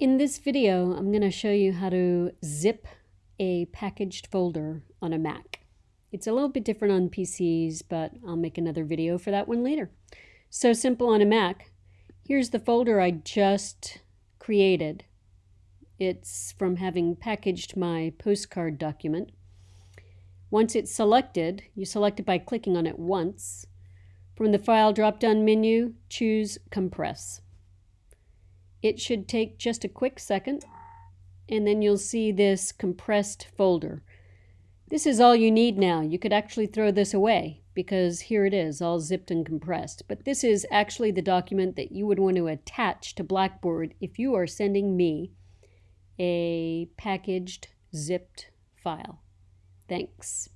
In this video, I'm going to show you how to zip a packaged folder on a Mac. It's a little bit different on PCs, but I'll make another video for that one later. So simple on a Mac. Here's the folder I just created. It's from having packaged my postcard document. Once it's selected, you select it by clicking on it once. From the File drop-down menu, choose Compress. It should take just a quick second and then you'll see this compressed folder. This is all you need now. You could actually throw this away because here it is all zipped and compressed. But this is actually the document that you would want to attach to Blackboard if you are sending me a packaged zipped file. Thanks.